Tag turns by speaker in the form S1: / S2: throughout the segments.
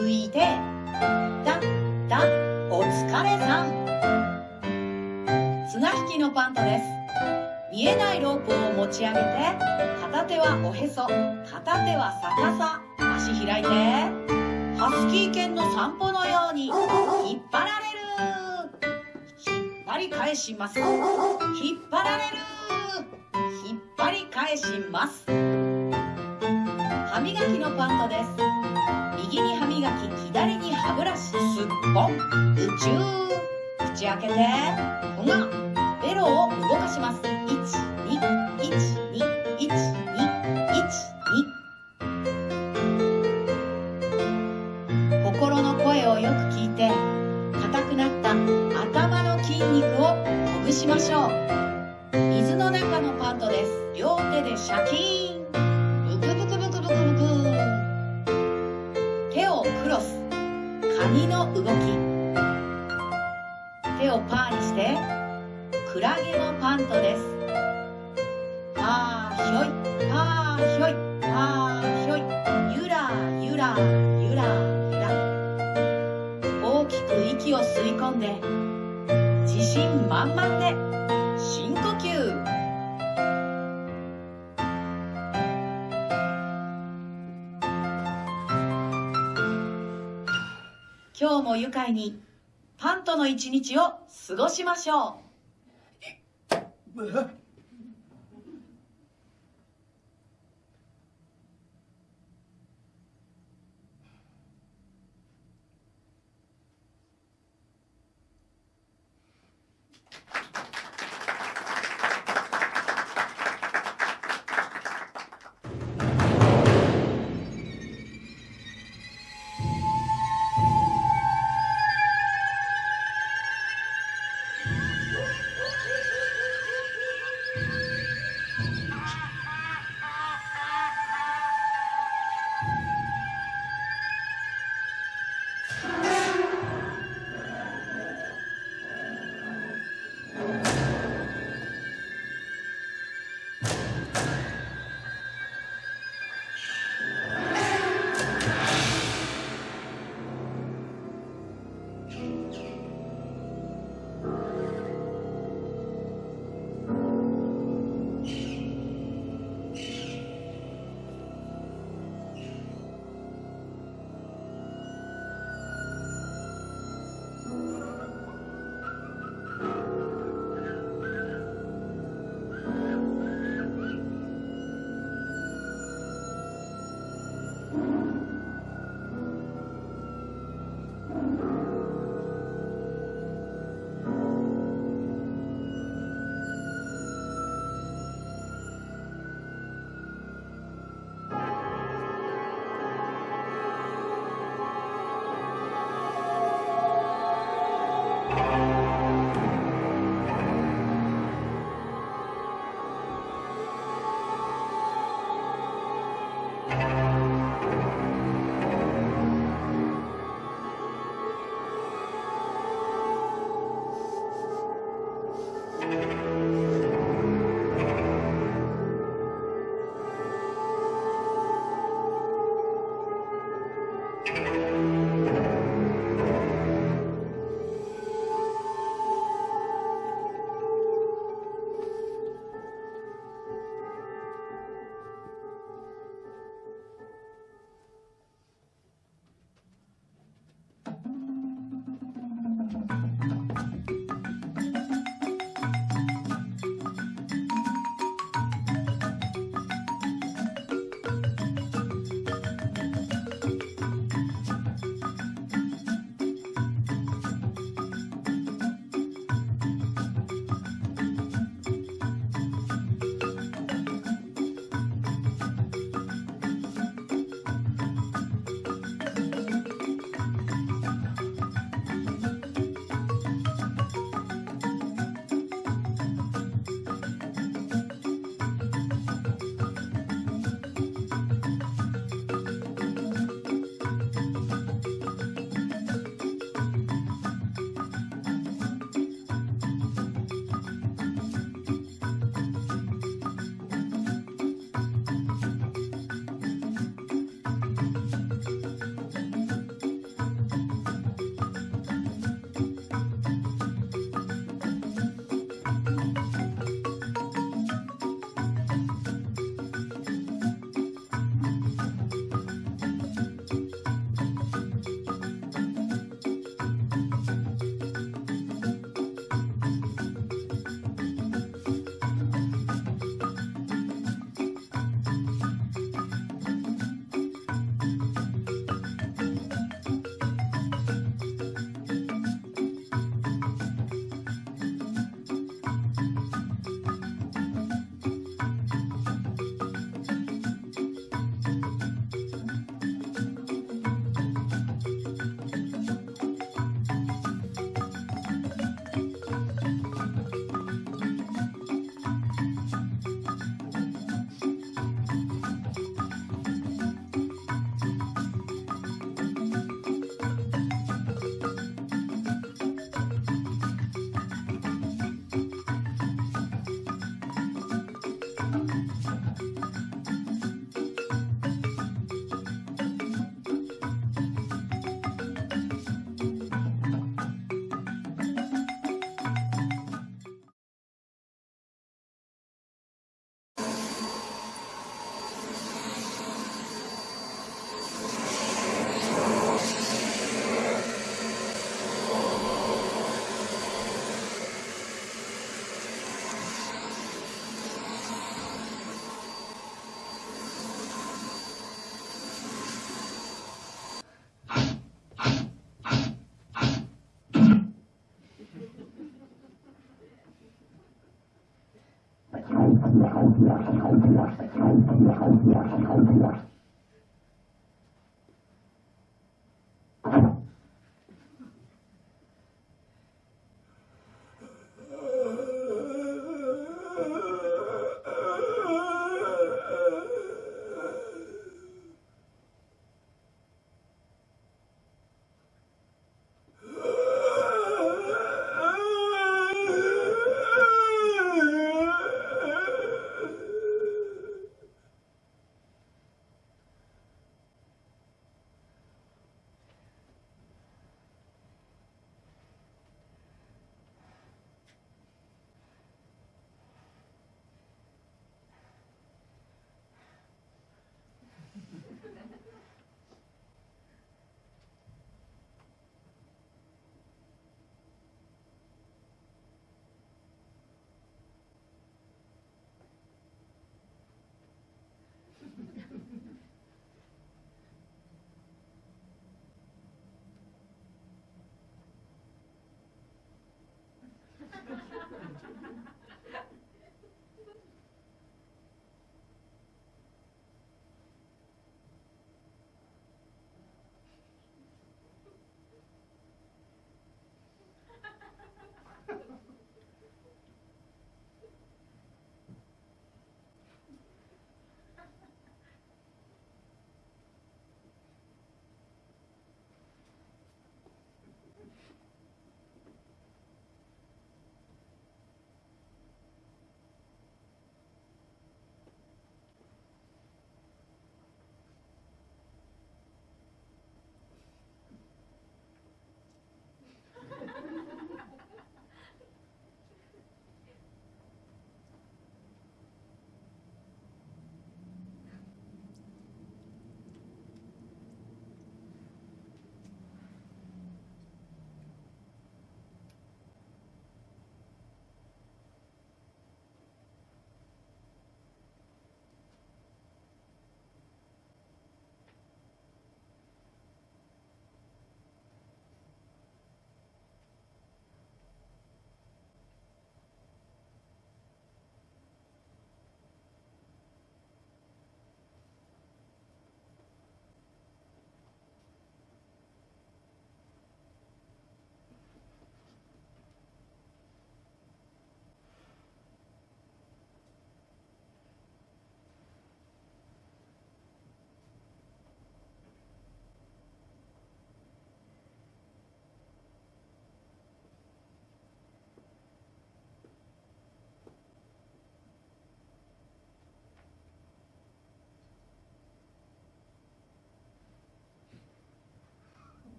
S1: 向いて。ピタピタお疲れさん。綱引きのパントです。見えないロープを持ち上げて片手はおへそ片手は逆さ足開いて。ハスキー犬の散歩のように引っ張られる。引っ張り返します。引っ張られる。引っ張り返します。歯磨きのパントです。歯ブラシすっぽん宇宙口開けてふがベロを動かします12121212心の声をよく聞いて硬くなった頭の筋肉をほぐしましょう。水の中のパントです。両手でシャキーン。カニの動き。手をパーにしてクラゲのパントです。パーひょいパーひょいパーひょい。ゆらゆらゆらゆら。大きく息を吸い込んで自信満々。愉快にパンとの一日を過ごしましょう。Hauptjagd, Hauptjagd, Hauptjagd, Hauptjagd, Hauptjagd, Hauptjagd, Hauptjagd.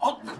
S1: あっ。あ